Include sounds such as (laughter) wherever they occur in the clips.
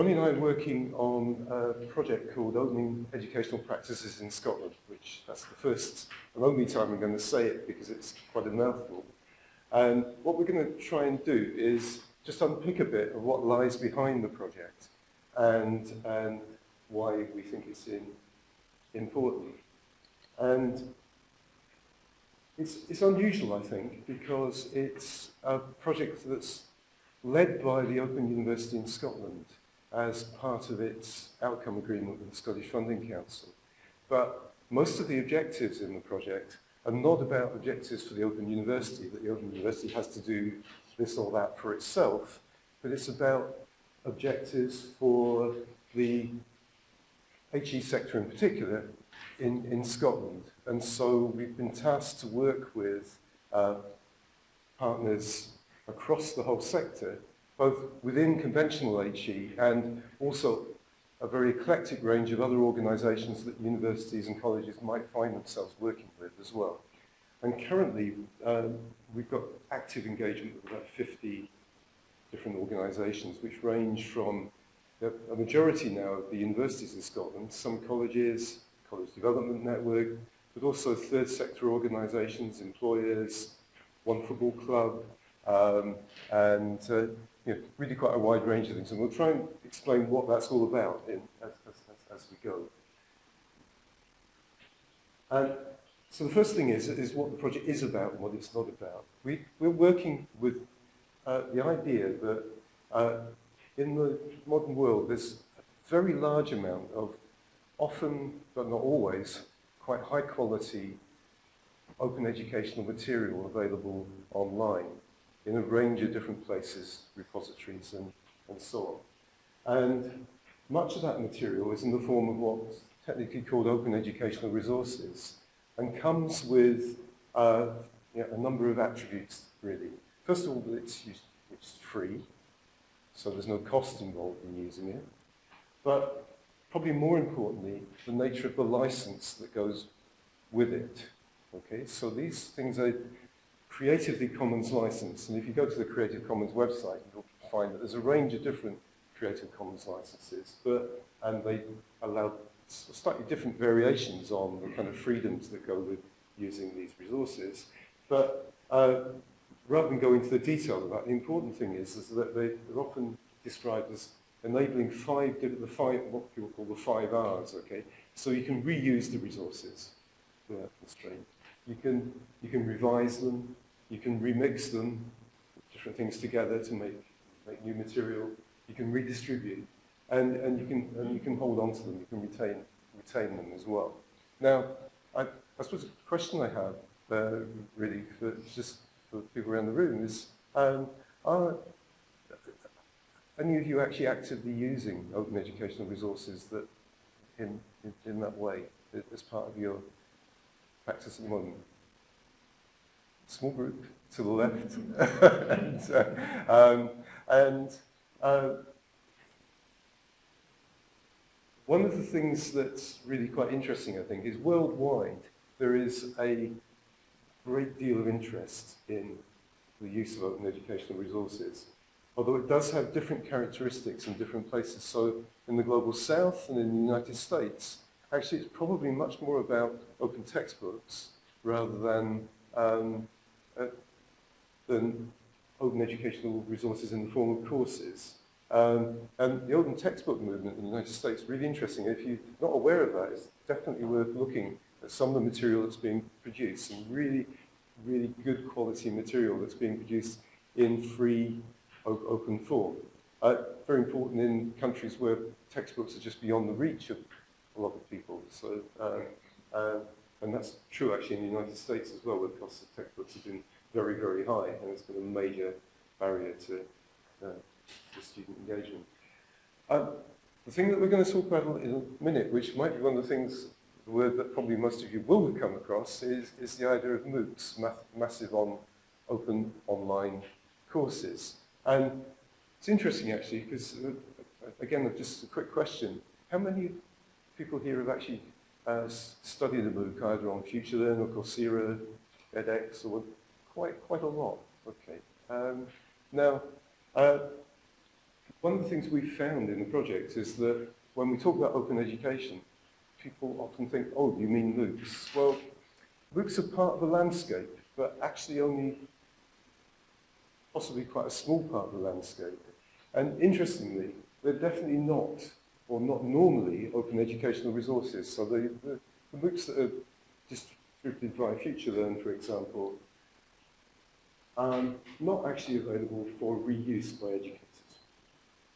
Ronnie and I are working on a project called Opening Educational Practices in Scotland, which that's the first and only time I'm going to say it because it's quite a mouthful. And what we're going to try and do is just unpick a bit of what lies behind the project and, and why we think it's in, important. And it's, it's unusual, I think, because it's a project that's led by the Open University in Scotland as part of its outcome agreement with the Scottish Funding Council. But most of the objectives in the project are not about objectives for the Open University, that the Open University has to do this or that for itself, but it's about objectives for the HE sector in particular in, in Scotland. And so we've been tasked to work with uh, partners across the whole sector both within conventional HE and also a very eclectic range of other organisations that universities and colleges might find themselves working with as well. And currently, um, we've got active engagement with about 50 different organisations, which range from a majority now of the universities in Scotland, some colleges, College Development Network, but also third sector organisations, employers, One Football Club, um, and uh, you know, really quite a wide range of things. And we'll try and explain what that's all about in, as, as, as, we go. And so the first thing is, is what the project is about and what it's not about. We, we're working with uh, the idea that uh, in the modern world, there's a very large amount of often, but not always, quite high quality open educational material available online in a range of different places, repositories and, and so on. And much of that material is in the form of what's technically called open educational resources and comes with uh, you know, a number of attributes, really. First of all, it's, it's free, so there's no cost involved in using it. But probably more importantly, the nature of the license that goes with it. Okay, so these things are Creatively Commons license. And if you go to the Creative Commons website, you'll find that there's a range of different Creative Commons licenses, but and they allow slightly different variations on the kind of freedoms that go with using these resources. But uh, rather than go into the detail of that, the important thing is, is that they, are often described as enabling five, the five, what people call the five R's, okay? So you can reuse the resources without constraint. You can, you can revise them, you can remix them, different things together to make, make new material. You can redistribute, and, and, you can, and you can hold on to them. You can retain, retain them as well. Now, I, I suppose the question I have, uh, really, for just for people around the room is, um, are any of you actually actively using open educational resources that in, in, in that way as part of your practice at the moment? Small group to the left. (laughs) and, uh, um, and uh, one of the things that's really quite interesting, I think, is worldwide there is a great deal of interest in the use of open educational resources, although it does have different characteristics in different places. So in the global south and in the United States, actually it's probably much more about open textbooks rather than um, uh, than open educational resources in the form of courses. Um, and the open textbook movement in the United States really interesting. If you're not aware of that, it's definitely worth looking at some of the material that's being produced, some really, really good quality material that's being produced in free, open form. Uh, very important in countries where textbooks are just beyond the reach of a lot of people. So uh, uh, And that's true actually in the United States as well, where the cost of textbooks have been very, very high, and it's been a major barrier to, uh, to student engagement. Um, the thing that we're going to talk about in a minute, which might be one of the things, the word that probably most of you will have come across, is, is the idea of MOOCs, math, Massive on Open Online Courses. And it's interesting actually, because, uh, again, just a quick question. How many people here have actually uh, studied the MOOC either on FutureLearn or Coursera, edX, or quite, quite a lot. Okay. Um, now, uh, one of the things we found in the project is that when we talk about open education, people often think, oh, you mean MOOCs? Well, MOOCs are part of the landscape, but actually only possibly quite a small part of the landscape. And interestingly, they're definitely not, or not normally, open educational resources. So the, the, the MOOCs that are distributed via FutureLearn, for example, are not actually available for reuse by educators,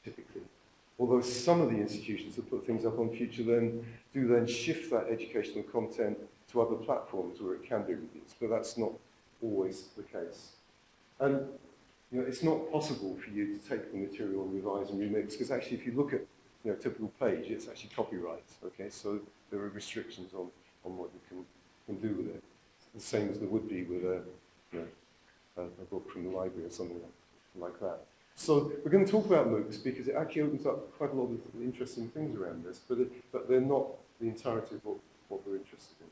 typically. Although some of the institutions that put things up on FutureLearn do then shift that educational content to other platforms where it can be reused, but that's not always the case. And you know, it's not possible for you to take the material and revise and remix, because actually if you look at you know, typical page, it's actually copyright, okay? So there are restrictions on, on what you can, can do with it. The same as there would be with a, you know, a, a book from the library or something like, like that. So we're going to talk about MOOCs because it actually opens up quite a lot of interesting things around this, but, it, but they're not the entirety of what, what we're interested in.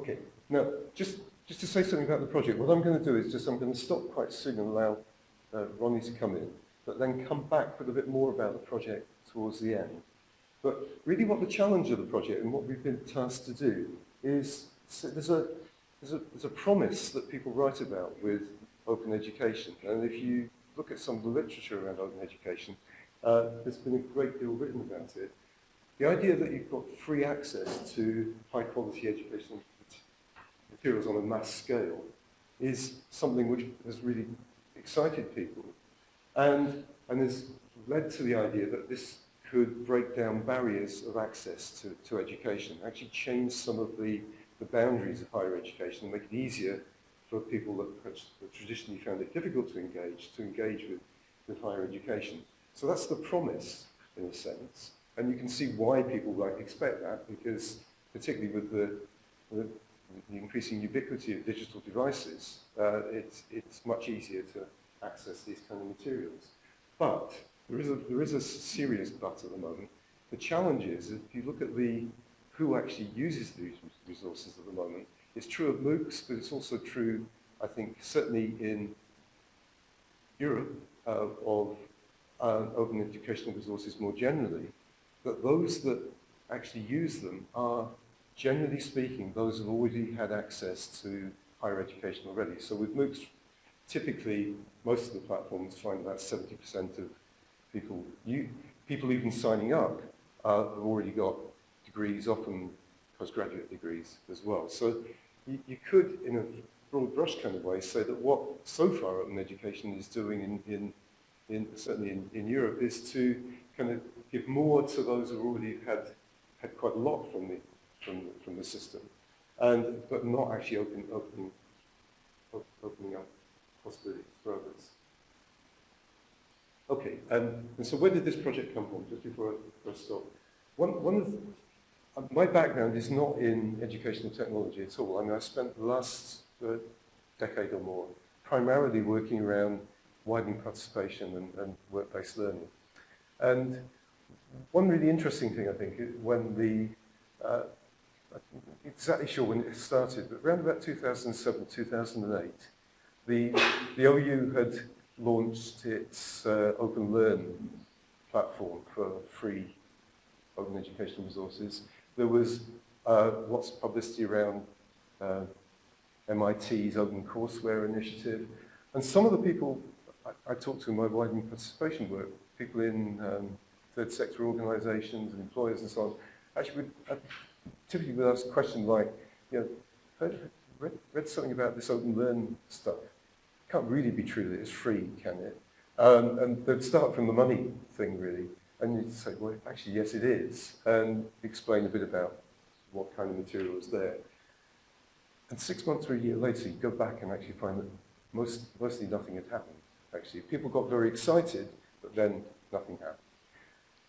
Okay, now just, just to say something about the project, what I'm going to do is just I'm going to stop quite soon and allow uh, Ronnie to come in, but then come back with a bit more about the project towards the end. But really what the challenge of the project and what we've been tasked to do is, so there's a, there's a, there's a promise that people write about with open education. And if you look at some of the literature around open education, uh, there's been a great deal written about it. The idea that you've got free access to high quality educational materials on a mass scale is something which has really excited people and, and has led to the idea that this could break down barriers of access to, to education, actually change some of the, the boundaries of higher education and make it easier for people that traditionally found it difficult to engage, to engage with, with higher education. So that's the promise, in a sense. And you can see why people might expect that, because particularly with the, the, the increasing ubiquity of digital devices, uh, it's, it's much easier to access these kind of materials. But there is a, there is a serious but at the moment. The challenge is, if you look at the who actually uses these resources at the moment, it's true of MOOCs, but it's also true, I think, certainly in Europe, uh, of uh, open educational resources more generally, that those that actually use them are, generally speaking, those who've already had access to higher education already. So with MOOCs, typically, most of the platforms find about 70% of people, you, people even signing up uh, have already got degrees, often postgraduate degrees as well. So you, you could, in a broad brush kind of way, say that what so far open education is doing in, in, in certainly in, in Europe is to kind of give more to those who already had had quite a lot from the from the, from the system, and but not actually open, opening opening up for others. Okay, and, and so where did this project come from? Just before I, stop, one one of the, my background is not in educational technology at all. I mean, I spent the last uh, decade or more primarily working around widening participation and, and work-based learning. And one really interesting thing, I think, when the, uh, I'm exactly sure when it started, but around about 2007, 2008, the, the OU had launched its uh, Open Learn platform for free open educational resources. There was uh, lots of publicity around uh, MIT's Open Courseware initiative. And some of the people I, I talked to in my widening participation work, people in um, third sector organizations and employers and so on, actually would, uh, typically would ask a question like, you know, heard, read, read something about this open learn stuff. Can't really be true that it's free, can it? Um, and they'd start from the money thing, really. And you'd say, well, actually, yes, it is, and explain a bit about what kind of material is there. And six months or a year later, you go back and actually find that most, mostly nothing had happened, actually. People got very excited, but then nothing happened.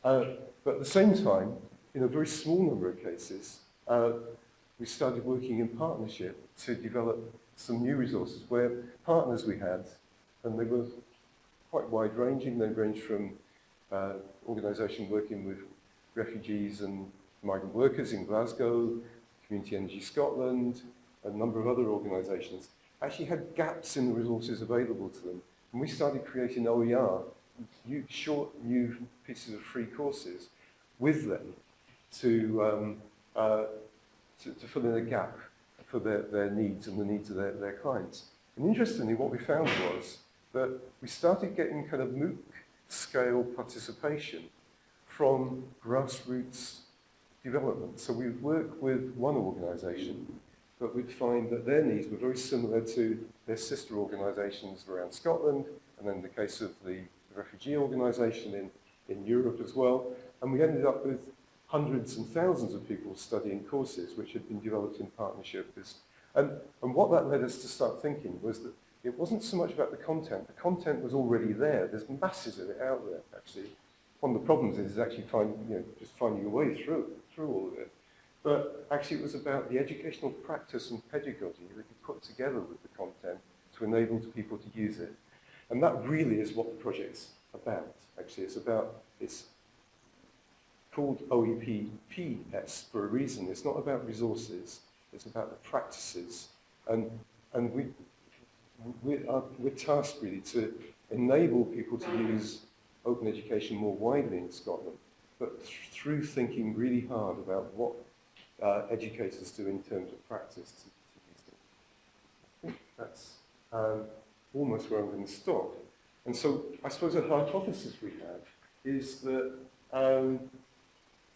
Uh, but at the same time, in a very small number of cases, uh, we started working in partnership to develop some new resources where partners we had, and they were quite wide-ranging. They ranged from uh, organisation working with refugees and migrant workers in Glasgow, Community Energy Scotland, a number of other organisations, actually had gaps in the resources available to them And we started creating OER, new, short new pieces of free courses, with them to, um, uh, to, to fill in a gap for their, their needs and the needs of their, their clients. And interestingly, what we found was that we started getting kind of MOOC scale participation from grassroots development. So we'd work with one organisation, but we'd find that their needs were very similar to their sister organisations around Scotland, and then the case of the refugee organisation in, in Europe as well. And we ended up with hundreds and thousands of people studying courses which had been developed in partnership. And, and what that led us to start thinking was that it wasn't so much about the content. The content was already there. There's masses of it out there, actually. One of the problems is actually find, you know, just finding your way through, through all of it. But actually it was about the educational practice and pedagogy that you put together with the content to enable people to use it. And that really is what the project's about, actually. It's about, it's called OEPS for a reason. It's not about resources, it's about the practices. And, and we, we are, we're tasked really to enable people to use open education more widely in Scotland, but th through thinking really hard about what uh, educators do in terms of practice to, to things. I think that's um, almost where I'm going to stop. And so I suppose a hypothesis we have is that um,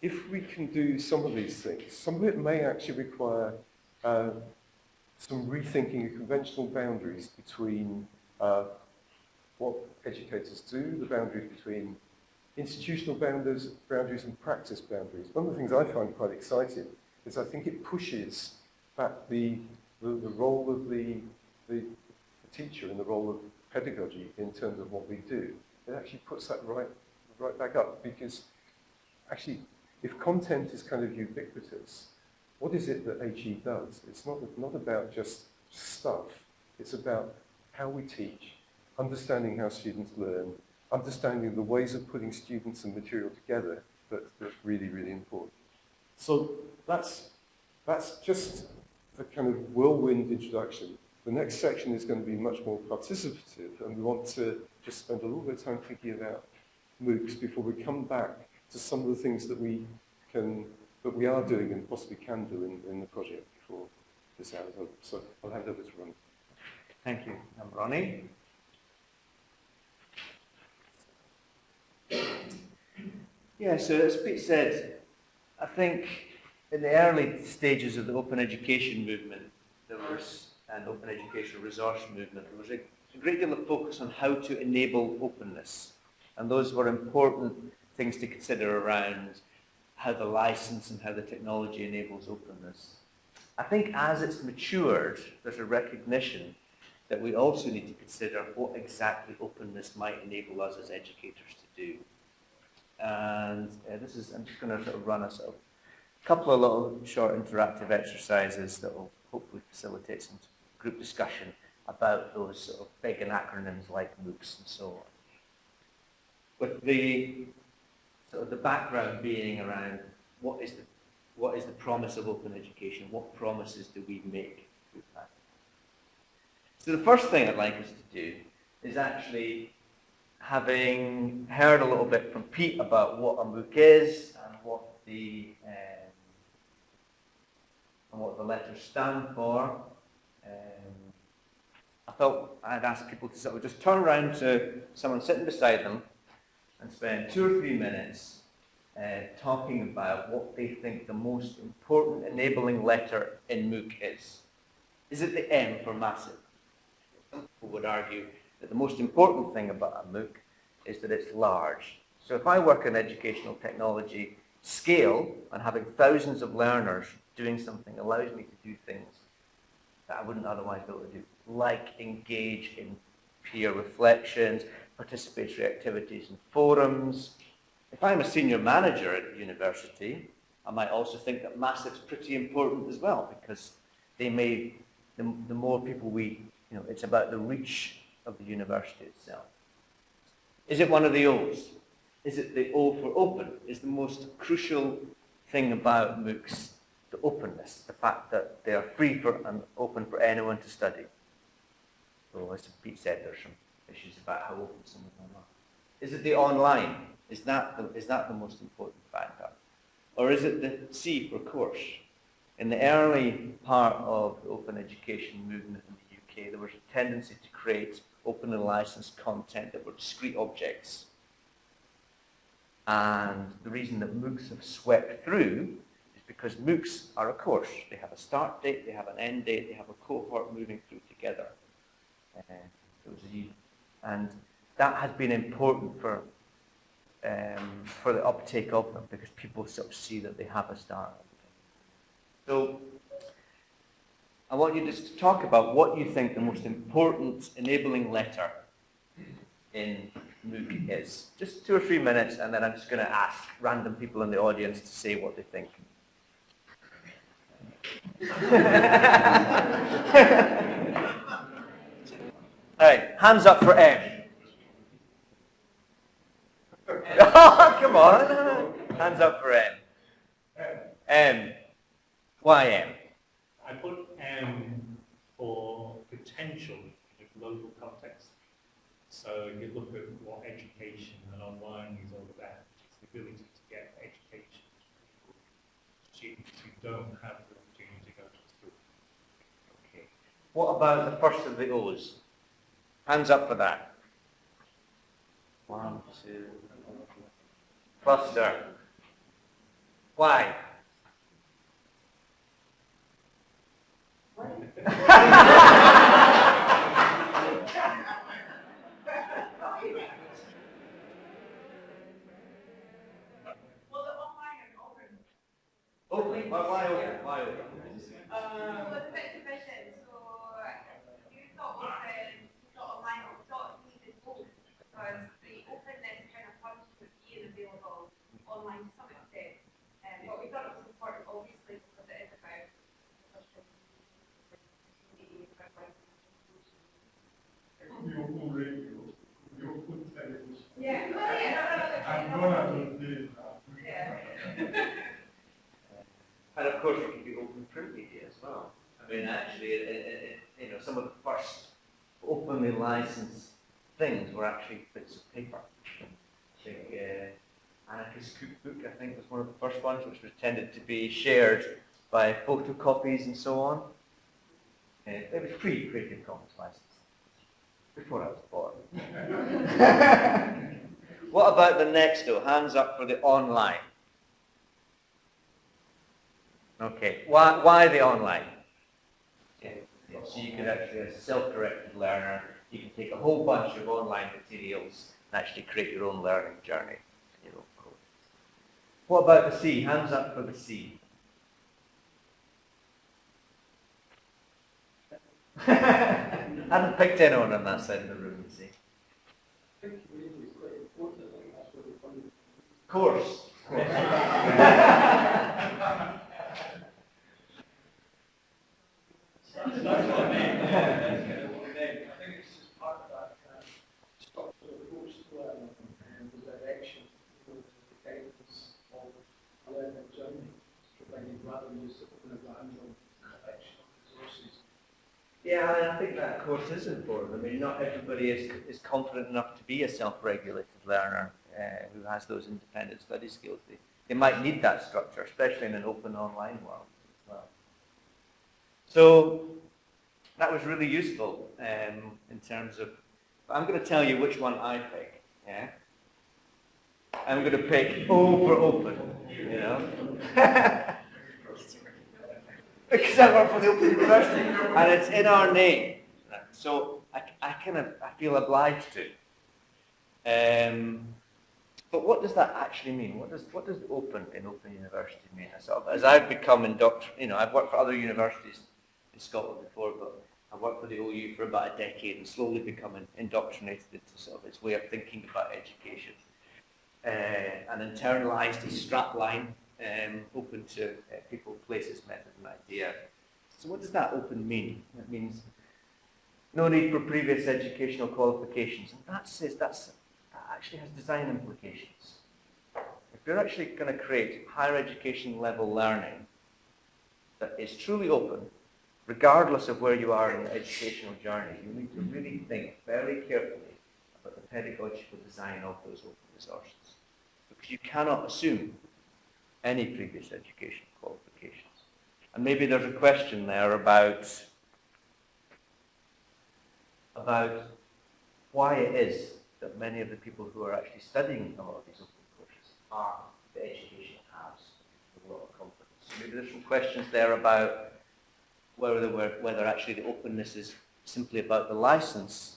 if we can do some of these things, some of it may actually require uh, some rethinking of conventional boundaries between uh, what educators do, the boundaries between institutional boundaries, boundaries and practice boundaries. One of the things I find quite exciting is I think it pushes back the, the, the role of the, the, teacher and the role of pedagogy in terms of what we do. It actually puts that right, right back up because actually if content is kind of ubiquitous, what is it that HE does? It's not, not about just stuff. It's about how we teach, understanding how students learn, understanding the ways of putting students and material together that, that's really, really important. So that's, that's just a kind of whirlwind introduction. The next section is going to be much more participative, and we want to just spend a little bit of time thinking about MOOCs before we come back to some of the things that we can, that we are doing and possibly can do in, in the project before this hour. So I'll hand over to Ronnie. Thank you. I'm Ronnie. Yeah, so as Pete said, I think in the early stages of the open education movement, there was an open education resource movement, there was a great deal of focus on how to enable openness. And those were important things to consider around how the license and how the technology enables openness. I think as it's matured, there's a recognition that we also need to consider what exactly openness might enable us as educators to do. And uh, this is, I'm just going to sort of run a sort of couple of little short interactive exercises that will hopefully facilitate some group discussion about those sort of big acronyms like MOOCs and so on. With the sort of the background being around what is the what is the promise of open education? What promises do we make with that? So the first thing I'd like us to do is actually having heard a little bit from Pete about what a MOOC is and what the um, and what the letters stand for. Um, I thought I'd ask people to sort of just turn around to someone sitting beside them and spend two or three minutes uh, talking about what they think the most important enabling letter in MOOC is. Is it the M for massive? People would argue that the most important thing about a MOOC is that it's large. So if I work in educational technology, scale and having thousands of learners doing something allows me to do things that I wouldn't otherwise be able to do, like engage in peer reflections, participatory activities and forums. If I'm a senior manager at university, I might also think that massive's pretty important as well because they may, the, the more people we, you know, it's about the reach of the university itself. Is it one of the O's? Is it the O for open? Is the most crucial thing about MOOCs the openness, the fact that they are free for and open for anyone to study. So as Pete said, there's some issues about how open some of them are. Is it the online? Is that the, is that the most important factor? Or is it the C for course? In the early part of the open education movement in the UK, there was a tendency to create open and licensed content that were discrete objects. And the reason that MOOCs have swept through is because MOOCs are a course. They have a start date, they have an end date, they have a cohort moving through together. Uh, and that has been important for um, for the uptake of them because people sort of see that they have a start. So I want you just to talk about what you think the most important enabling letter in MOOC is. Just two or three minutes and then I'm just going to ask random people in the audience to say what they think. (laughs) Right, hands up for M. oh, (laughs) come on. Hands up for M. M. Why M? I put M for potential in a global context. So if you look at what education and online is all about, it's the ability to get education to students who don't have the opportunity to go to school. Okay. What about the first of the O's? Hands up for that. One, two, cluster. Why? (laughs) Uh, well the online are open? Why, why open? Why open? Well, it's a bit division, so you thought open, you thought online, or thought needed both, because the openness kind of comes with being available online to some extent. Um, but we thought it was important, obviously, because it is about social media, The open radio, the open television. Yeah, well, yeah, I'm gonna do this. Yeah. And of course, it can be open print media as well. I mean, actually, it, it, it, you know, some of the first openly licensed things were actually bits of paper. I think uh, Anarchist Cookbook, I think, ones, which was tended to be shared by photocopies and so on. Uh, it was pre-Creative Commons license, before I was born. (laughs) what about the next, though? Hands up for the online. Okay, why, why the online? Yeah, yeah, So you could actually, as a self-directed learner, you can take a whole bunch of online materials and actually create your own learning journey. What about the sea? Hands up for the C. (laughs) hadn't picked anyone on that side of the room, you see. Of Course. (laughs) I think it's just part of that uh, structure approach to learning and the direction, you know, the guidance of a learning journey, providing rather than just open a random collection of resources. I, think that course is important. I mean, not everybody is, is confident enough to be a self-regulated learner uh, who has those independent study skills. They, they might need that structure, especially in an open online world as well. So that was really useful um, in terms of, I'm going to tell you which one I pick, yeah? I'm going to pick O for open, you know? (laughs) because I work for the Open University, and it's in our name. So I, I kind of I feel obliged to. Um, but what does that actually mean? What does what does open in Open University mean? As, I've become indoctrinated, you know, I've worked for other universities in Scotland before, but I've worked for the OU for about a decade and slowly becoming indoctrinated into sort of its way of thinking about education. Uh, and internalized a strapline um, open to uh, people, places, method, and idea. So what does that open mean? It means no need for previous educational qualifications. And that says that's, that actually has design implications. If you're actually going to create higher education level learning that is truly open, regardless of where you are in the educational journey, you need to really think very carefully about the pedagogical design of those open resources. Because you cannot assume any previous education qualifications. And maybe there's a question there about, about why it is that many of the people who are actually studying a lot of these open courses are the education has a lot of confidence. Maybe there's some questions there about whether, whether actually the openness is simply about the license,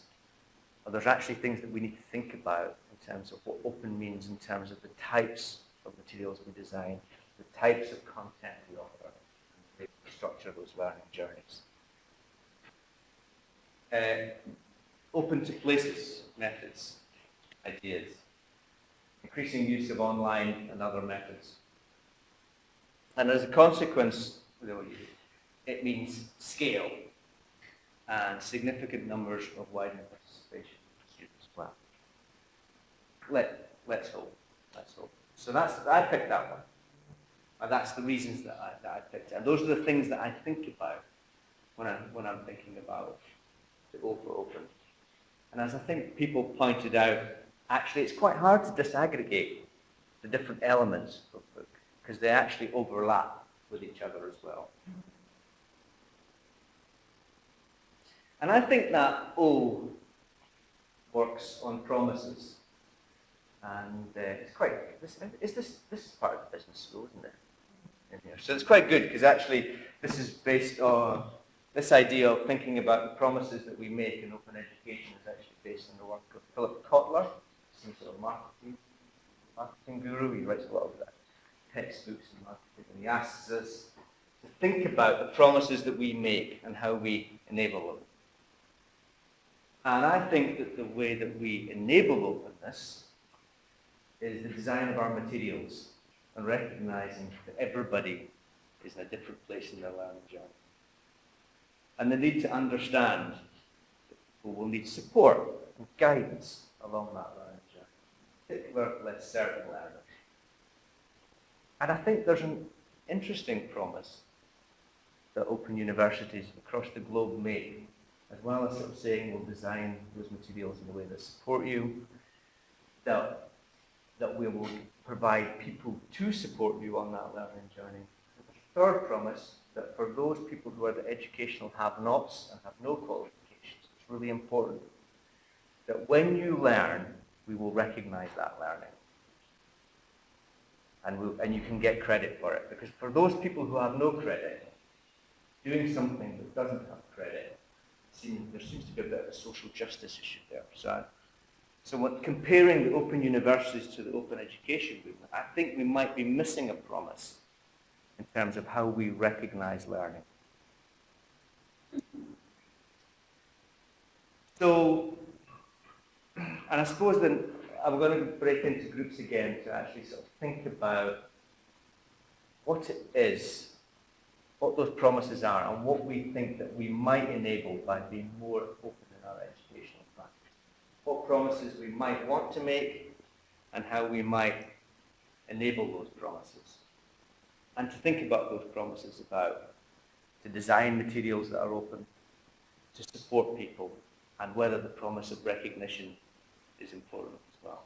or there's actually things that we need to think about in terms of what open means in terms of the types of materials we design, the types of content we offer, and the structure of those learning journeys. Uh, open to places methods, ideas, increasing use of online and other methods. And as a consequence, it means scale and significant numbers of widening participation of students well. Let, let's hope. Let's hope. So that's, I picked that one. And that's the reasons that I, that I picked it. And those are the things that I think about when, I, when I'm thinking about the O for open. And as I think people pointed out, actually it's quite hard to disaggregate the different elements of the MOOC because they actually overlap with each other as well. And I think that O works on promises. And uh, it's quite, this, is this, this is part of the business school, isn't it? So it's quite good because actually this is based on this idea of thinking about the promises that we make in open education is actually based on the work of Philip Kotler, some sort of marketing, marketing guru. He writes a lot of that textbooks and marketing, and he asks us to think about the promises that we make and how we enable them. And I think that the way that we enable openness is the design of our materials and recognizing that everybody is in a different place in their learning journey. And the need to understand that people will need support and guidance along that learning journey, particularly less certain learners. And I think there's an interesting promise that open universities across the globe make, as well as sort of saying we'll design those materials in a way that support you, that, that we will provide people to support you on that learning journey. Third promise that for those people who are the educational have-nots and have no qualifications, it's really important that when you learn, we will recognize that learning. And, we'll, and you can get credit for it. Because for those people who have no credit, doing something that doesn't have credit, seems, there seems to be a bit of a social justice issue there. So, so when comparing the open universities to the open education movement, I think we might be missing a promise in terms of how we recognize learning. So, and I suppose then I'm going to break into groups again to actually sort of think about what it is, what those promises are, and what we think that we might enable by being more open in our educational practice. What promises we might want to make, and how we might enable those promises and to think about those promises about to design materials that are open, to support people, and whether the promise of recognition is important as well.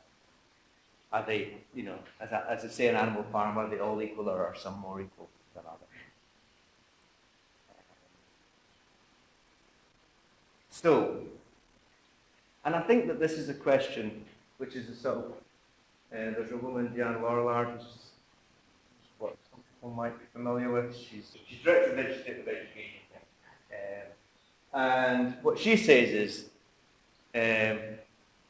Are they, you know, as I, as I say in Animal Farm, are they all equal or are some more equal than others? So, and I think that this is a question which is a sort of, uh, there's a woman, Diane Laurillard, who's what some people might be familiar with. She's, she's Director of Legislative Education. Um, and what she says is, um,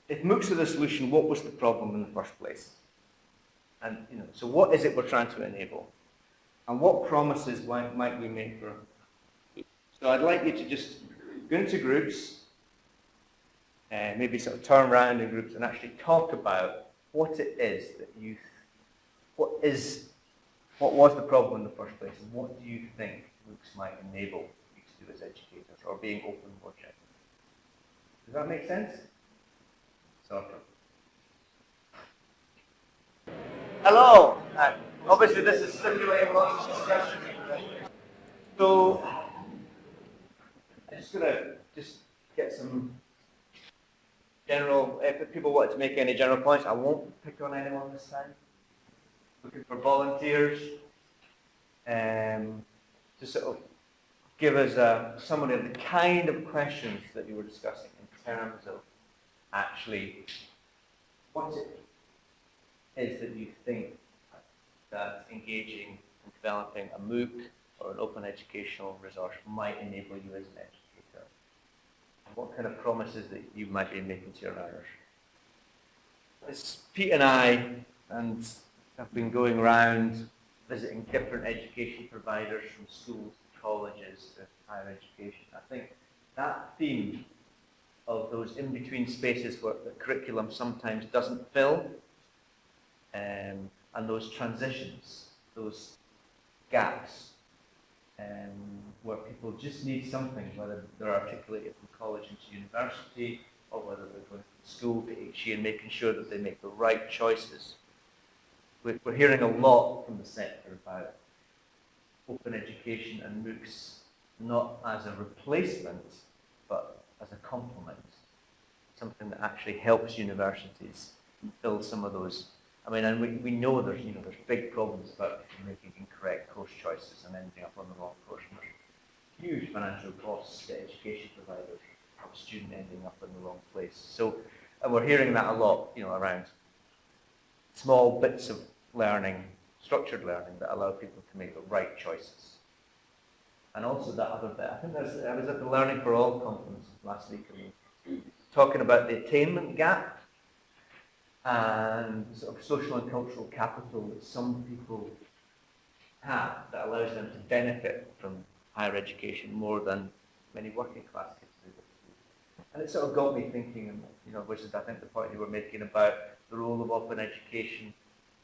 if MOOCs are the solution, what was the problem in the first place? And, you know, so what is it we're trying to enable? And what promises might, might we make for So I'd like you to just go into groups, uh, maybe sort of turn around in groups and actually talk about what it is that you, what is what was the problem in the first place, and what do you think MOOCs might enable you to do as educators, or being open more generally? Does that make sense? Sort of. Hello. Uh, obviously, this is stimulating lots of discussion. So, I'm just going to just get some general, if people want to make any general points, I won't pick on anyone this time. Looking for volunteers. Um, to sort of give us a summary of the kind of questions that you were discussing in terms of actually what it is that you think that engaging and developing a MOOC or an open educational resource might enable you as an educator. What kind of promises that you might be making to your learners. As Pete and I, and have been going around visiting different education providers from schools to colleges to higher education. I think that theme of those in-between spaces where the curriculum sometimes doesn't fill, um, and those transitions, those gaps, um, where people just need something, whether they're articulated from college into university, or whether they're going to school to and making sure that they make the right choices. We're, we're hearing a lot from the sector about open education and MOOCs not as a replacement, but as a complement, something that actually helps universities fill some of those. I mean, and we, we know there's, you know, there's big problems about making incorrect course choices and ending up on the wrong course. Huge financial costs to education providers, a student ending up in the wrong place. So, and we're hearing that a lot, you know, around small bits of learning, structured learning that allow people to make the right choices. And also that other bit, I think there's, I was at the Learning for All conference last week, and talking about the attainment gap and sort of social and cultural capital that some people have that allows them to benefit from higher education more than many working class kids do. And it sort of got me thinking, you know, which is I think the point you were making about the role of open education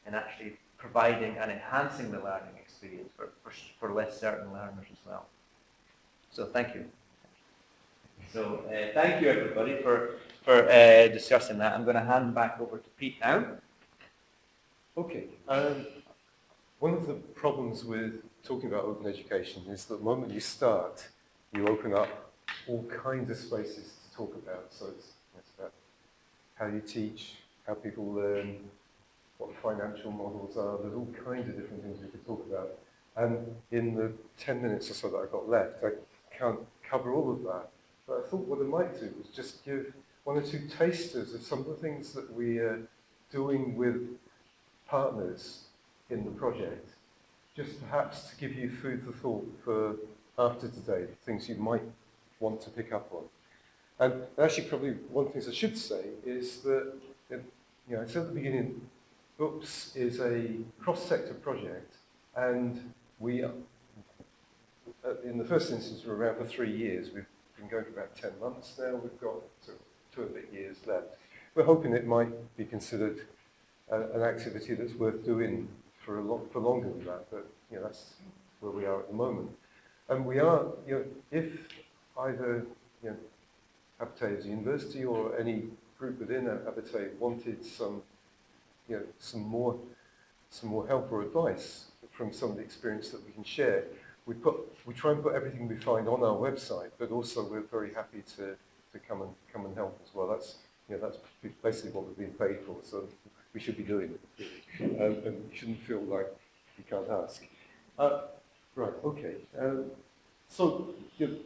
in actually providing and enhancing the learning experience for, for, for less certain learners as well. So thank you. So uh, thank you everybody for, for uh, discussing that. I'm going to hand back over to Pete now. Okay. Um, one of the problems with talking about open education is that the moment you start, you open up all kinds of spaces to talk about. So it's, it's about how you teach, how people learn, what financial models are. There's all kinds of different things we could talk about. And in the 10 minutes or so that I've got left, I can't cover all of that. But I thought what I might do was just give one or two tasters of some of the things that we are doing with partners in the project, just perhaps to give you food for thought for after today, things you might want to pick up on. And actually probably one of the things I should say is that, you know, I said at the beginning, Books is a cross-sector project and we, uh, in the first instance, we're around for three years. We've been going for about 10 months now. We've got two and a years left. We're hoping it might be considered uh, an activity that's worth doing for a lot for longer than that, but you know that's where we are at the moment. And we are, you know, if either you know, Abertay as a university or any group within Abertay wanted some, you know, some more, some more help or advice from some of the experience that we can share, we put, we try and put everything we find on our website, but also we're very happy to, to come and come and help as well. That's, you know, that's basically what we're being paid for, so we should be doing it. Um, and we shouldn't feel like we can't ask. Uh, right, okay. Um, so, you know,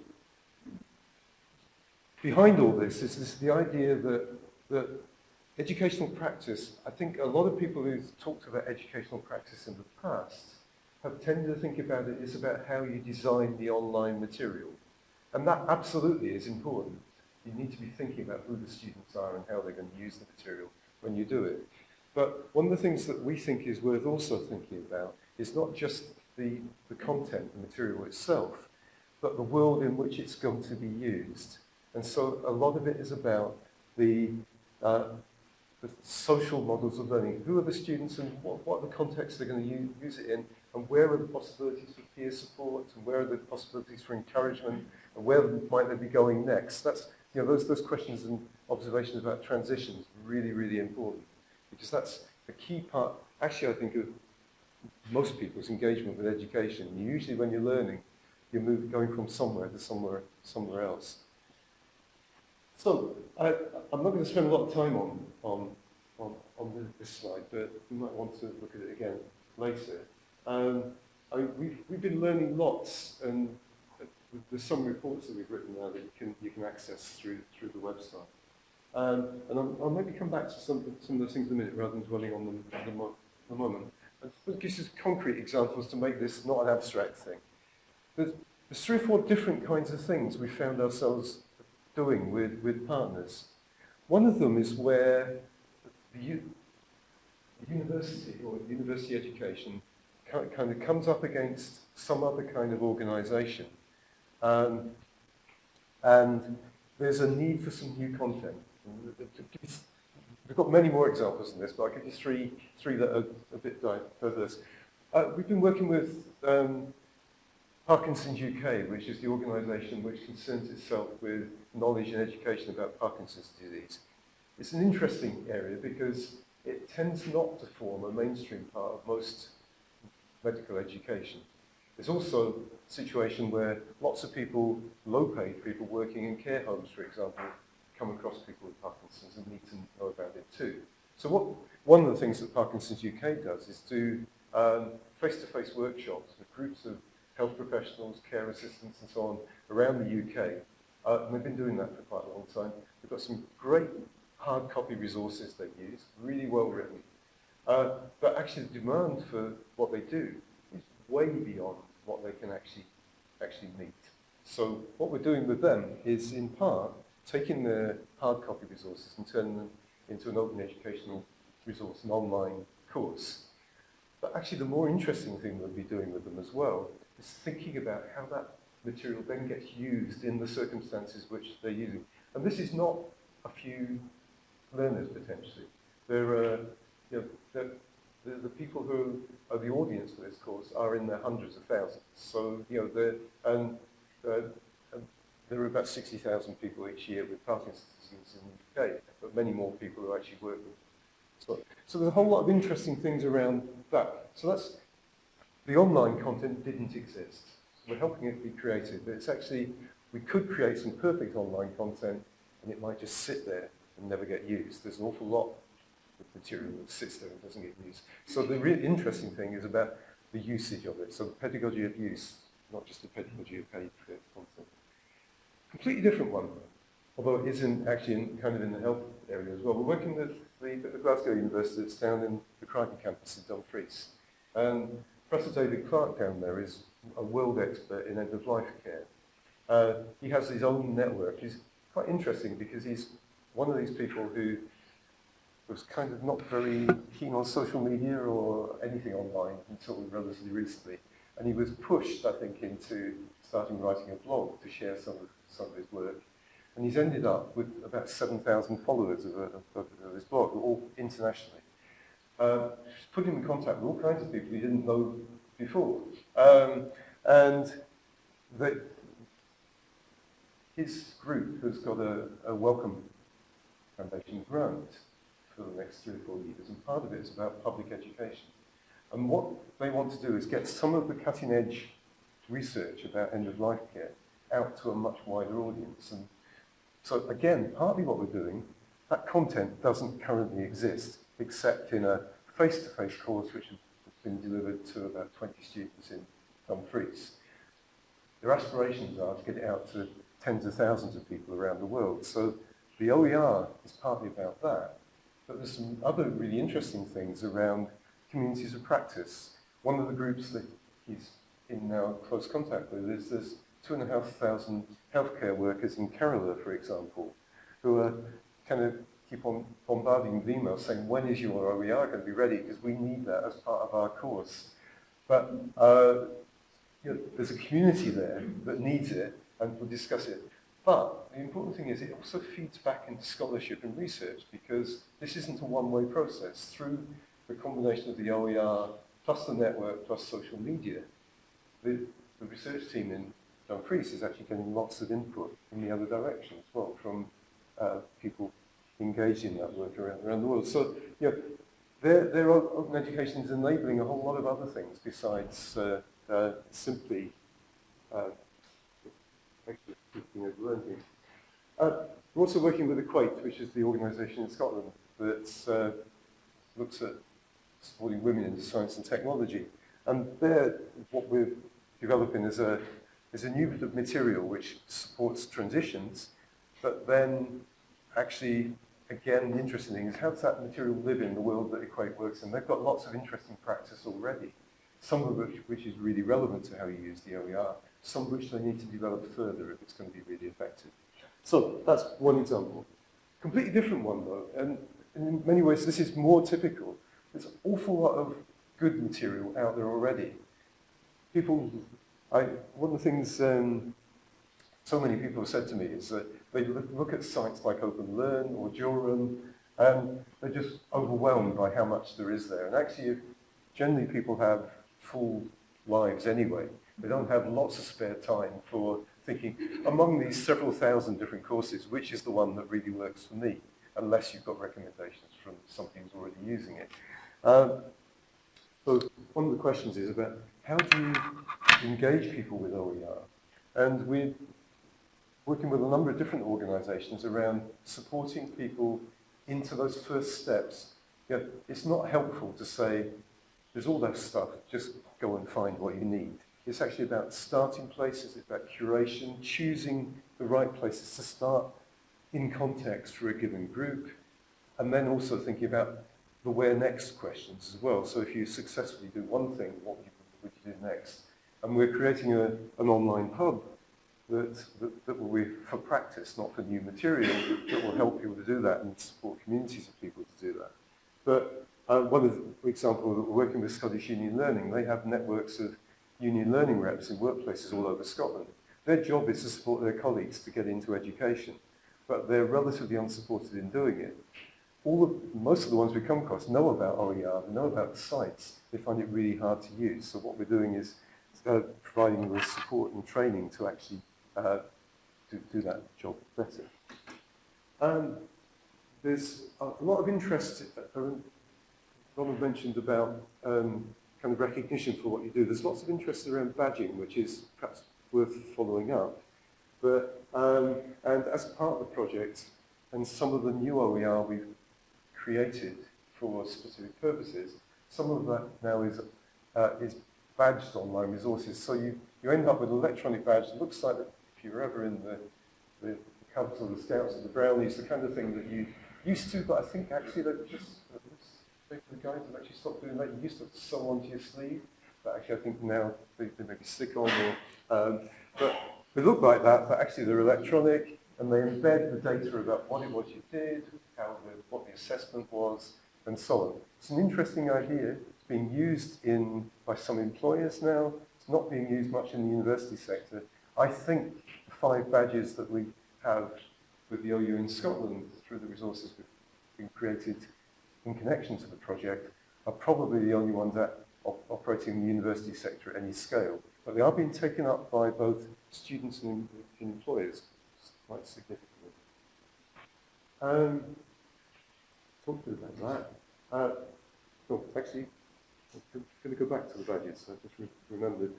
behind all this is this, the idea that, that educational practice, I think a lot of people who've talked about educational practice in the past have tended to think about it as about how you design the online material. And that absolutely is important. You need to be thinking about who the students are and how they're going to use the material when you do it. But one of the things that we think is worth also thinking about is not just the, the content, the material itself, but the world in which it's going to be used. And so a lot of it is about the, uh, the social models of learning. Who are the students and what, what are the contexts they're going to use, use it in and where are the possibilities for peer support and where are the possibilities for encouragement and where might they be going next? That's, you know, those, those questions and observations about transitions really, really important because that's a key part, actually I think of most people's engagement with education. Usually when you're learning, you're moving, going from somewhere to somewhere, somewhere else. So, I, I'm not going to spend a lot of time on, on, on, on this slide, but you might want to look at it again later. Um, I, we've, we've been learning lots, and there's some reports that we've written now that you can, you can access through, through the website. Um, and I'll, I'll maybe come back to some, some of those things in a minute rather than dwelling on them at the, mo the moment. I will give you concrete examples to make this not an abstract thing. There's, three or four different kinds of things we found ourselves doing with, with partners. One of them is where the, the university or university education kind, kind of comes up against some other kind of organisation. Um, and there's a need for some new content. We've got many more examples than this, but I'll give you three, three that are a bit diverse. Uh, we've been working with um, Parkinson's UK, which is the organisation which concerns itself with knowledge and education about Parkinson's disease. It's an interesting area because it tends not to form a mainstream part of most medical education. There's also a situation where lots of people, low-paid people working in care homes, for example, come across people with Parkinson's and need to know about it too. So what, one of the things that Parkinson's UK does is do um, face-to-face -face workshops with groups of health professionals, care assistants and so on around the UK. Uh, and we've been doing that for quite a long time. We've got some great hard copy resources they use, really well written. Uh, but actually the demand for what they do is way beyond what they can actually, actually meet. So what we're doing with them is in part taking the hard copy resources and turning them into an open educational resource, an online course. But actually the more interesting thing we'll be doing with them as well is thinking about how that material then gets used in the circumstances which they're using. And this is not a few learners potentially. There are, you know, the, the, the people who are the audience for this course are in their hundreds of thousands. So, you know, the, and uh, there are about 60,000 people each year with Parkinson's disease in the UK, but many more people who actually work with so, so there's a whole lot of interesting things around that. So that's, the online content didn't exist. We're helping it be created, but it's actually, we could create some perfect online content and it might just sit there and never get used. There's an awful lot of material that sits there and doesn't get used. So the really interesting thing is about the usage of it. So the pedagogy of use, not just the pedagogy of paid content. Completely different one, although it is in, actually in, kind of in the health area as well. We're working with the, the Glasgow University that's down in the Crichton campus in Dumfries. And Professor David Clark down there is a world expert in end-of-life care. Uh, he has his own network. He's quite interesting because he's one of these people who was kind of not very keen on social media or anything online until relatively recently. And he was pushed, I think, into starting writing a blog to share some of some of his work. And he's ended up with about 7,000 followers of, of, of, his blog, all internationally. Uh, he's put him in contact with all kinds of people he didn't know before. Um, and his group has got a, a Wellcome Foundation grant for the next three or four years, and part of it is about public education. And what they want to do is get some of the cutting edge research about end-of-life care out to a much wider audience. And so again, partly what we're doing, that content doesn't currently exist, except in a face-to-face -face course which has been delivered to about 20 students in Dumfries. Their aspirations are to get it out to tens of thousands of people around the world. So the OER is partly about that. But there's some other really interesting things around communities of practice. One of the groups that he's in now close contact with is this two and a half thousand healthcare workers in Kerala, for example, who are kind of keep on bombarding emails saying, when is your OER going to be ready? Because we need that as part of our course. But uh, you know, there's a community there that needs it, and we'll discuss it. But the important thing is it also feeds back into scholarship and research, because this isn't a one-way process. Through the combination of the OER plus the network plus social media, the, the research team in Dumfries is actually getting lots of input in the other direction as well from uh, people engaged in that work around, around the world. So, you know, open education is enabling a whole lot of other things besides uh, uh, simply uh, learning. Uh, We're also working with Equate, which is the organisation in Scotland that uh, looks at supporting women in science and technology. And there, what we're developing is a, is a new bit of material which supports transitions, but then actually, again, the interesting thing is how does that material live in the world that Equate works in? They've got lots of interesting practice already, some of which, which is really relevant to how you use the OER, some of which they need to develop further if it's going to be really effective. So that's one example. Completely different one though, and in many ways this is more typical. There's an awful lot of good material out there already. People, I, one of the things um, so many people have said to me is that they look, at sites like OpenLearn or Jorum, and they're just overwhelmed by how much there is there. And actually, generally people have full lives anyway. They don't have lots of spare time for thinking, among these several thousand different courses, which is the one that really works for me, unless you've got recommendations from somebody who's already using it. Um, so one of the questions is about how do you engage people with OER? And we're working with a number of different organizations around supporting people into those first steps. You know, it's not helpful to say, there's all that stuff, just go and find what you need. It's actually about starting places, it's about curation, choosing the right places to start in context for a given group, and then also thinking about the where next questions as well. So if you successfully do one thing, what you do next? And we're creating a, an online hub that, that, that will be for practice, not for new material, that will help people to do that and support communities of people to do that. But uh, one of the examples, we're working with Scottish Union Learning, they have networks of union learning reps in workplaces all over Scotland. Their job is to support their colleagues to get into education, but they're relatively unsupported in doing it. All most of the ones we come across know about OER, know about the sites, they find it really hard to use. So what we're doing is uh, providing them with support and training to actually uh, do, do that job better. Um, there's a lot of interest, uh, Ronald mentioned about um, kind of recognition for what you do. There's lots of interest around badging, which is perhaps worth following up. But, um, and as part of the project, and some of the new OER we've created for specific purposes, some of that now is, uh, is badged online resources. So you, you end up with an electronic badge that looks like if you were ever in the, the Cubs or the Scouts or the Brownies, the kind of thing that you used to, but I think actually that just the guys have actually stopped doing that. You used to sew onto your sleeve, but actually I think now they, they maybe stick on or, um, but they look like that, but actually they're electronic and they embed the data about what it was you did, how what the assessment was, and so on. It's an interesting idea. It's being used in by some employers now. It's not being used much in the university sector. I think the five badges that we have with the OU in Scotland through the resources we've been created in connection to the project are probably the only ones that op operating in the university sector at any scale. But they are being taken up by both students and, and employers quite significantly. Um, talk to about that. Uh, oh, actually, I'm going to go back to the badges. I just re remembered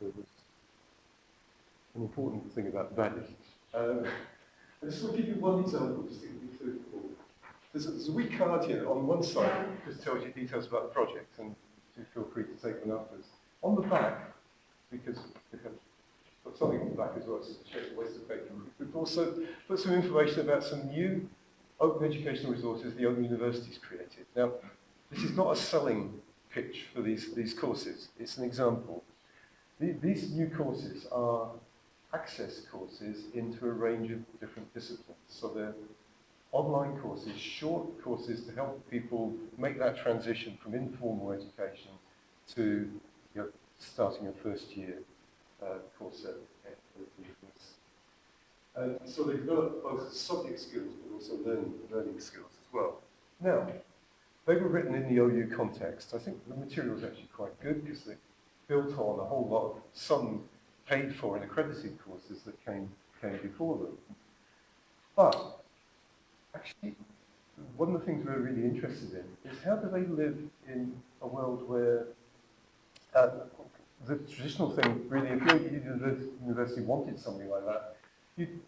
there was an important thing about the badges. Um, I just want to give you one example, just to give you there's a, there's a wee card here on one side, just tells you details about the project, and do feel free to take them afterwards. On the back, because we've got something on the back as well, to show the waste of paper, we've also put some information about some new open educational resources the Open University's created. Now, this is not a selling pitch for these, these courses, it's an example. The, these new courses are access courses into a range of different disciplines. So they're online courses, short courses to help people make that transition from informal education to you know, starting a first year uh, course and so they develop both subject skills but also learning, learning skills as well. Now, they were written in the OU context. I think the material is actually quite good because they built on a whole lot of some paid for and accredited courses that came, came before them. But actually, one of the things we're really interested in is how do they live in a world where uh, the traditional thing, really, if your university wanted something like that, you'd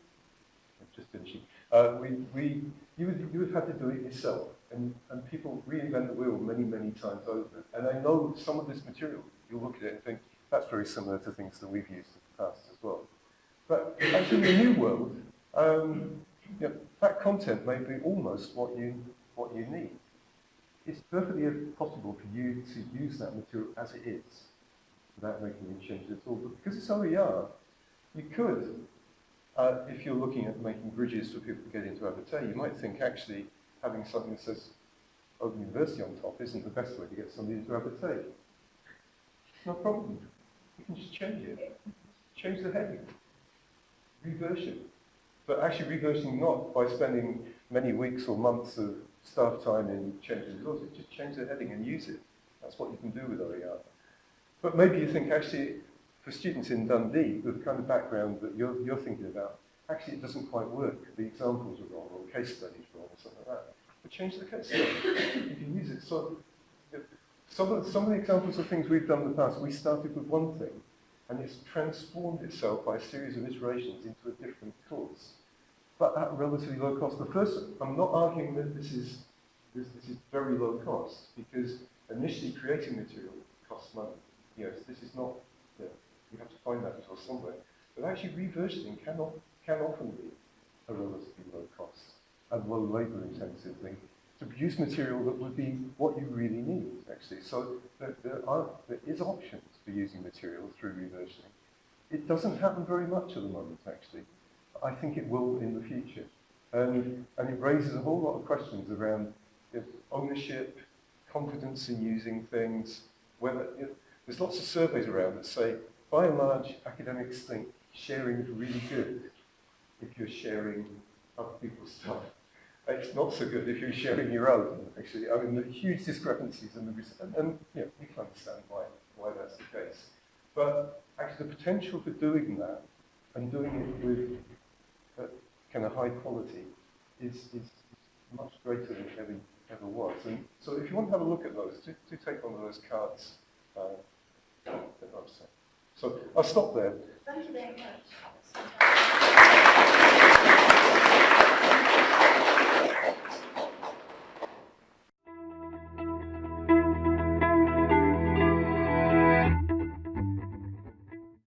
just finishing. Uh, we, we, you would, you would have to do it yourself, and, and people reinvent the wheel many, many times over. And I know some of this material, you'll look at it and think, that's very similar to things that we've used in the past as well. But actually, the new world, um, you know, that content may be almost what you, what you need. It's perfectly possible for you to use that material as it is, without making any changes at all. But because it's OER, you could, uh, if you're looking at making bridges for people to get into Abertay, you might think actually having something that says Open University on top isn't the best way to get somebody into Abertay. No problem. You can just change it. Change the heading. Reversion. But actually reversioning not by spending many weeks or months of staff time in changing laws, just change the heading and use it. That's what you can do with OER. But maybe you think actually for students in Dundee with the kind of background that you're, you're thinking about, actually it doesn't quite work. The examples are wrong or the case studies wrong or something like that. But change the case study. you can use it. So some of, some of the examples of things we've done in the past, we started with one thing and it's transformed itself by a series of iterations into a different course. But at relatively low cost. The first, I'm not arguing that this is, this, this is very low cost because initially creating material costs money. Yes, this is not, you have to find that resource somewhere. But actually reversioning can, can often be a relatively low cost and low labour intensive thing to produce material that would be what you really need, actually. So there, there, are, there is options for using material through reversioning. It doesn't happen very much at the moment, actually. I think it will in the future. And, and it raises a whole lot of questions around ownership, confidence in using things, whether, you know, there's lots of surveys around that say, by and large, academics think sharing is really good if you're sharing other people's stuff. It's not so good if you're sharing your own, actually. I mean, the huge discrepancies in the and, and you know, we can understand why, why that's the case. But actually the potential for doing that and doing it with uh, kind of high quality is, is much greater than it ever, ever was. And so if you want to have a look at those, do, do take one of those cards uh, that I've sent. So I'll stop there. Thank you very much.